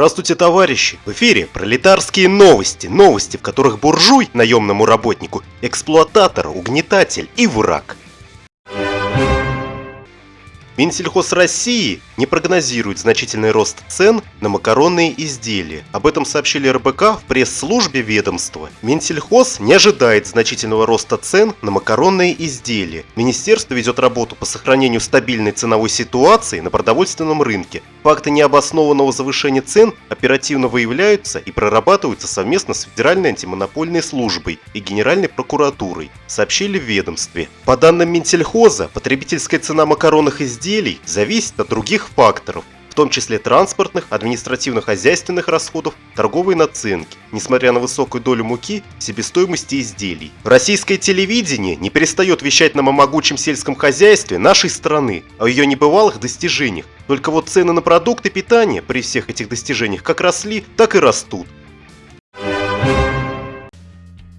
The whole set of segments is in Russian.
Здравствуйте, товарищи! В эфире пролетарские новости. Новости, в которых буржуй, наемному работнику, эксплуататор, угнетатель и враг. Минсельхоз России не прогнозирует значительный рост цен на макаронные изделия. Об этом сообщили РБК в пресс-службе ведомства. Минсельхоз не ожидает значительного роста цен на макаронные изделия. Министерство ведет работу по сохранению стабильной ценовой ситуации на продовольственном рынке. Факты необоснованного завышения цен оперативно выявляются и прорабатываются совместно с Федеральной антимонопольной службой и Генеральной прокуратурой, сообщили в ведомстве. По данным Минсельхоза, потребительская цена макаронных изделий изделий зависит от других факторов, в том числе транспортных, административно-хозяйственных расходов, торговой наценки, несмотря на высокую долю муки в себестоимости изделий. Российское телевидение не перестает вещать нам о могучем сельском хозяйстве нашей страны, о ее небывалых достижениях. Только вот цены на продукты питания при всех этих достижениях как росли, так и растут.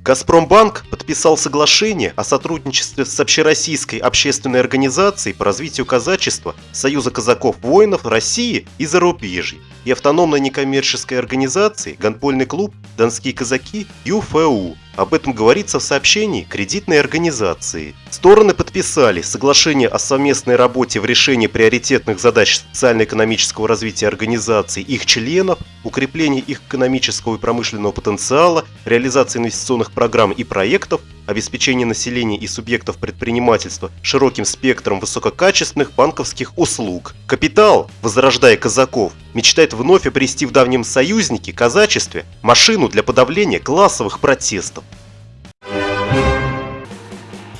Газпромбанк подписал соглашение о сотрудничестве с Общероссийской общественной организацией по развитию казачества Союза казаков-воинов России и зарубежья и автономной некоммерческой организации гандбольный клуб «Донские казаки» ЮФУ. Об этом говорится в сообщении кредитной организации. Стороны подписали соглашение о совместной работе в решении приоритетных задач социально-экономического развития организаций, их членов, укреплении их экономического и промышленного потенциала, реализации инвестиционных программ и проектов, обеспечение населения и субъектов предпринимательства широким спектром высококачественных банковских услуг. Капитал, возрождая казаков, мечтает вновь обрести в давнем союзнике, казачестве, машину для подавления классовых протестов.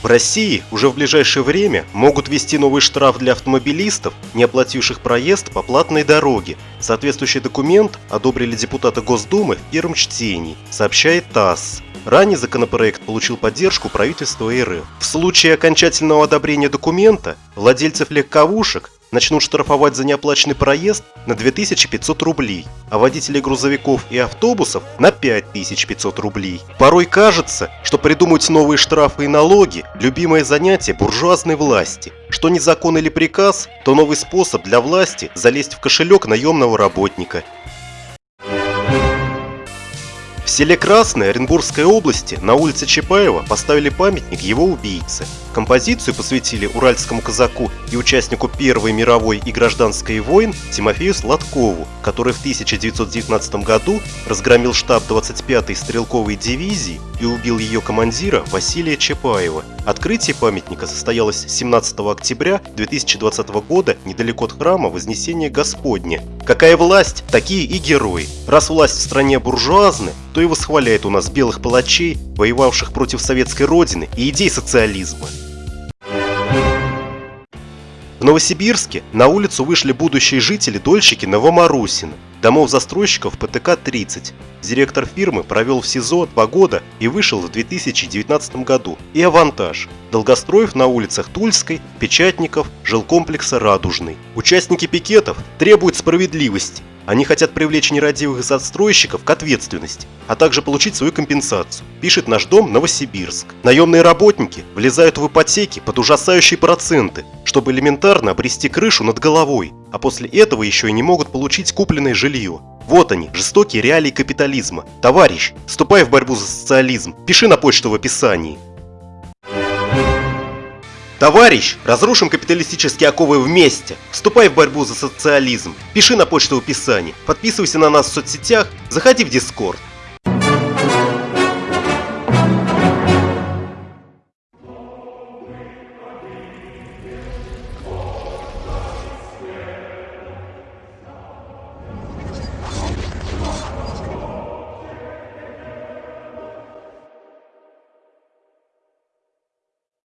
В России уже в ближайшее время могут ввести новый штраф для автомобилистов, не оплативших проезд по платной дороге. Соответствующий документ одобрили депутаты Госдумы в первом чтении, сообщает ТАСС. Ранее законопроект получил поддержку правительства РФ. В случае окончательного одобрения документа владельцев легковушек начнут штрафовать за неоплаченный проезд на 2500 рублей, а водителей грузовиков и автобусов на 5500 рублей. Порой кажется, что придумать новые штрафы и налоги – любимое занятие буржуазной власти. Что не закон или приказ, то новый способ для власти залезть в кошелек наемного работника в селе Красное Оренбургской области на улице Чапаева поставили памятник его убийце. Композицию посвятили уральскому казаку и участнику Первой мировой и гражданской войн Тимофею Сладкову, который в 1919 году разгромил штаб 25-й стрелковой дивизии и убил ее командира Василия Чапаева. Открытие памятника состоялось 17 октября 2020 года недалеко от храма Вознесения Господня. Какая власть, такие и герои. Раз власть в стране буржуазная, то и восхваляет у нас белых палачей, воевавших против советской родины и идей социализма. В Новосибирске на улицу вышли будущие жители-дольщики Новомарусина, домов застройщиков ПТК-30. Директор фирмы провел в СИЗО два года и вышел в 2019 году. И авантаж. Долгостроев на улицах Тульской, Печатников, жилкомплекса Радужный. Участники пикетов требуют справедливости. Они хотят привлечь нерадивых застройщиков к ответственности, а также получить свою компенсацию, пишет наш дом Новосибирск. Наемные работники влезают в ипотеки под ужасающие проценты, чтобы элементарно обрести крышу над головой, а после этого еще и не могут получить купленное жилье. Вот они, жестокие реалии капитализма. Товарищ, вступай в борьбу за социализм, пиши на почту в описании. Товарищ, разрушим капиталистические оковы вместе. Вступай в борьбу за социализм. Пиши на почту в описании. Подписывайся на нас в соцсетях. Заходи в Дискорд.